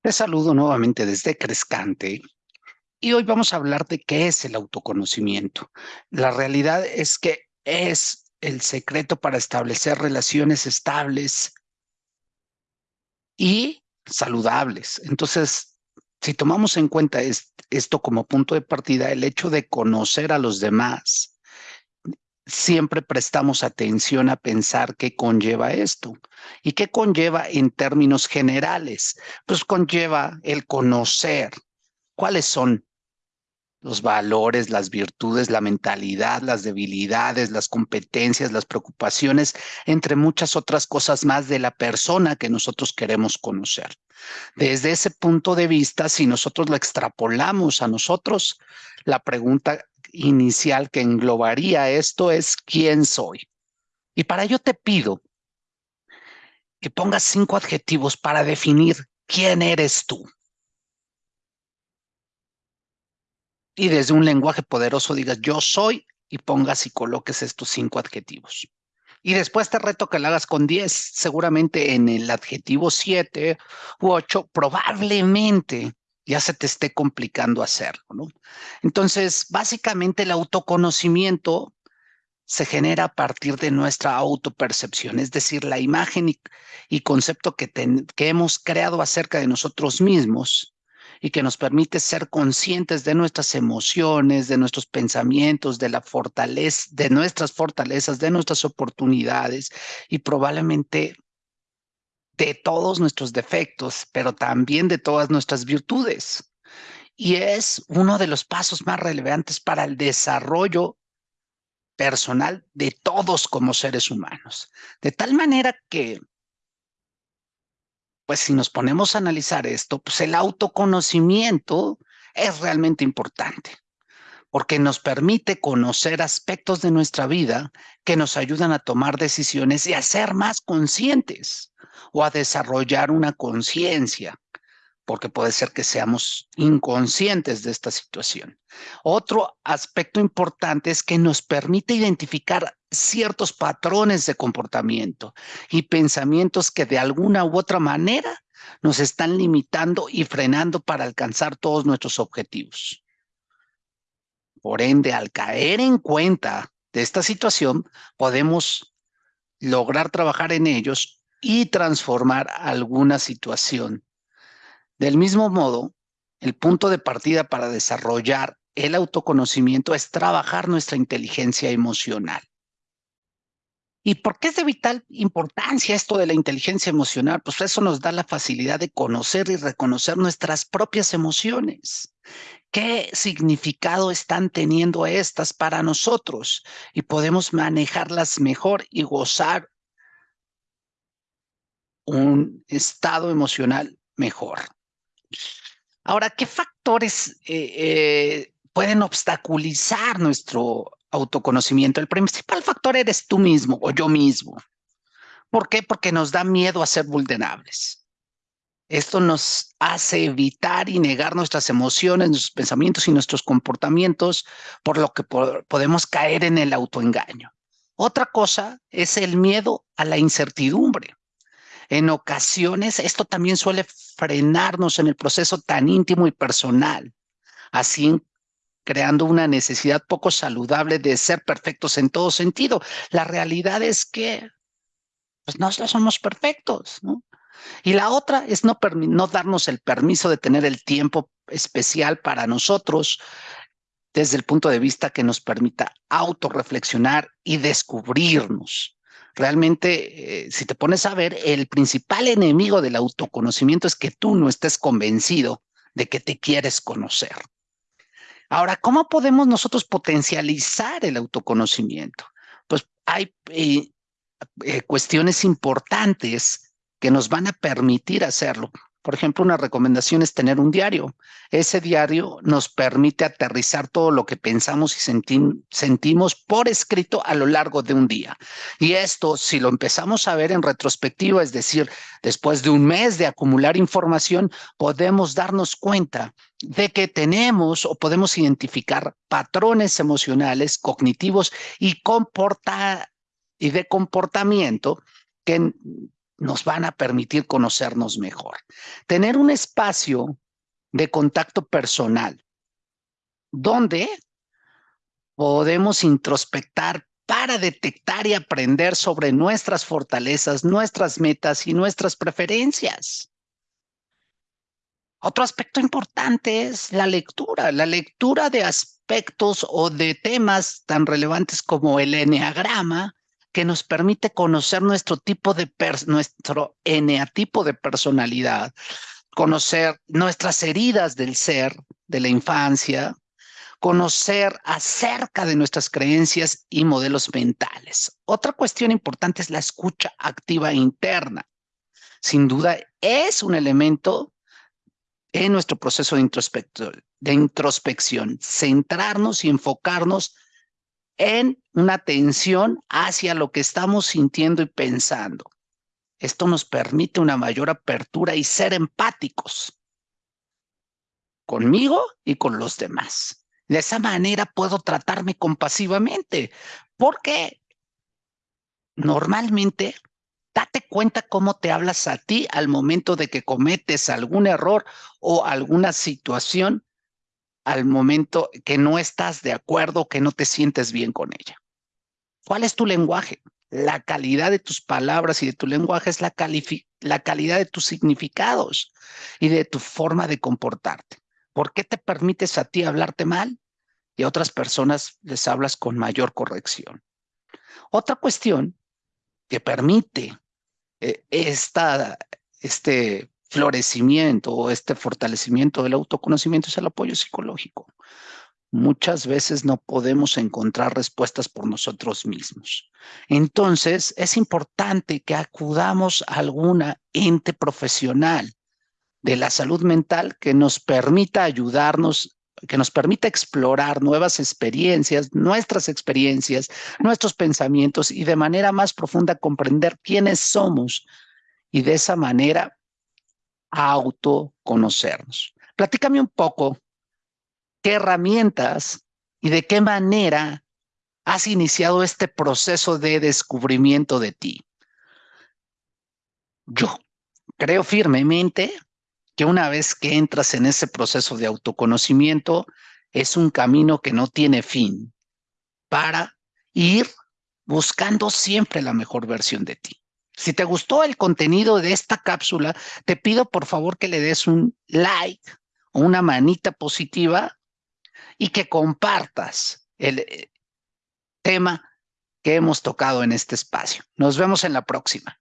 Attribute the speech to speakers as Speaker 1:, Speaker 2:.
Speaker 1: Te saludo nuevamente desde Crescante y hoy vamos a hablar de qué es el autoconocimiento. La realidad es que es el secreto para establecer relaciones estables y saludables. Entonces, si tomamos en cuenta esto como punto de partida, el hecho de conocer a los demás, siempre prestamos atención a pensar qué conlleva esto. ¿Y qué conlleva en términos generales? Pues conlleva el conocer cuáles son los valores, las virtudes, la mentalidad, las debilidades, las competencias, las preocupaciones, entre muchas otras cosas más de la persona que nosotros queremos conocer. Desde ese punto de vista, si nosotros lo extrapolamos a nosotros, la pregunta inicial que englobaría esto es ¿quién soy? Y para ello te pido que pongas cinco adjetivos para definir quién eres tú. Y desde un lenguaje poderoso digas yo soy y pongas y coloques estos cinco adjetivos. Y después te reto que lo hagas con 10, seguramente en el adjetivo 7 u 8, probablemente ya se te esté complicando hacerlo, ¿no? Entonces, básicamente el autoconocimiento se genera a partir de nuestra autopercepción, es decir, la imagen y, concepto que, que hemos creado acerca de nosotros mismos y que nos permite ser conscientes de nuestras emociones, de nuestros pensamientos, de la fortaleza, de nuestras fortalezas, de nuestras oportunidades y probablemente de todos nuestros defectos, pero también de todas nuestras virtudes. Y es uno de los pasos más relevantes para el desarrollo personal de todos como seres humanos. De tal manera que, pues si nos ponemos a analizar esto, pues el autoconocimiento es realmente importante porque nos permite conocer aspectos de nuestra vida que nos ayudan a tomar decisiones y a ser más conscientes o a desarrollar una conciencia, porque puede ser que seamos inconscientes de esta situación. Otro aspecto importante es que nos permite identificar ciertos patrones de comportamiento y pensamientos que de alguna u otra manera nos están limitando y frenando para alcanzar todos nuestros objetivos. Por ende, al caer en cuenta de esta situación, podemos lograr trabajar en ellos y transformar alguna situación. Del mismo modo, el punto de partida para desarrollar el autoconocimiento es trabajar nuestra inteligencia emocional. ¿Y por qué es de vital importancia esto de la inteligencia emocional? Pues eso nos da la facilidad de conocer y reconocer nuestras propias emociones. ¿Qué significado están teniendo estas para nosotros? Y podemos manejarlas mejor y gozar un estado emocional mejor. Ahora, ¿qué factores eh, eh, pueden obstaculizar nuestro autoconocimiento? El principal factor eres tú mismo o yo mismo. ¿Por qué? Porque nos da miedo a ser vulnerables. Esto nos hace evitar y negar nuestras emociones, nuestros pensamientos y nuestros comportamientos, por lo que podemos caer en el autoengaño. Otra cosa es el miedo a la incertidumbre. En ocasiones, esto también suele frenarnos en el proceso tan íntimo y personal, así creando una necesidad poco saludable de ser perfectos en todo sentido. La realidad es que pues, no somos perfectos, ¿no? Y la otra es no, no darnos el permiso de tener el tiempo especial para nosotros desde el punto de vista que nos permita autorreflexionar y descubrirnos. Realmente, eh, si te pones a ver, el principal enemigo del autoconocimiento es que tú no estés convencido de que te quieres conocer. Ahora, ¿cómo podemos nosotros potencializar el autoconocimiento? Pues hay eh, eh, cuestiones importantes que nos van a permitir hacerlo. Por ejemplo, una recomendación es tener un diario. Ese diario nos permite aterrizar todo lo que pensamos y sentimos por escrito a lo largo de un día. Y esto, si lo empezamos a ver en retrospectiva, es decir, después de un mes de acumular información, podemos darnos cuenta de que tenemos o podemos identificar patrones emocionales, cognitivos y, comporta y de comportamiento que nos van a permitir conocernos mejor. Tener un espacio de contacto personal donde podemos introspectar para detectar y aprender sobre nuestras fortalezas, nuestras metas y nuestras preferencias. Otro aspecto importante es la lectura, la lectura de aspectos o de temas tan relevantes como el eneagrama, que nos permite conocer nuestro tipo de nuestro eneatipo de personalidad, conocer nuestras heridas del ser, de la infancia, conocer acerca de nuestras creencias y modelos mentales. Otra cuestión importante es la escucha activa interna. Sin duda es un elemento en nuestro proceso de de introspección, centrarnos y enfocarnos en una atención hacia lo que estamos sintiendo y pensando. Esto nos permite una mayor apertura y ser empáticos conmigo y con los demás. De esa manera puedo tratarme compasivamente, porque normalmente date cuenta cómo te hablas a ti al momento de que cometes algún error o alguna situación al momento que no estás de acuerdo, que no te sientes bien con ella. ¿Cuál es tu lenguaje? La calidad de tus palabras y de tu lenguaje es la, calidad de tus significados y de tu forma de comportarte. ¿Por qué te permites a ti hablarte mal y a otras personas les hablas con mayor corrección? Otra cuestión que permite eh, esta, este florecimiento o este fortalecimiento del autoconocimiento es el apoyo psicológico. Muchas veces no podemos encontrar respuestas por nosotros mismos. Entonces, es importante que acudamos a alguna ente profesional de la salud mental que nos permita ayudarnos, que nos permita explorar nuevas experiencias, nuestras experiencias, nuestros pensamientos y de manera más profunda comprender quiénes somos y de esa manera autoconocernos. Platícame un poco qué herramientas y de qué manera has iniciado este proceso de descubrimiento de ti. Yo creo firmemente que una vez que entras en ese proceso de autoconocimiento, es un camino que no tiene fin para ir buscando siempre la mejor versión de ti. Si te gustó el contenido de esta cápsula, te pido por favor que le des un like o una manita positiva y que compartas el eh, tema que hemos tocado en este espacio. Nos vemos en la próxima.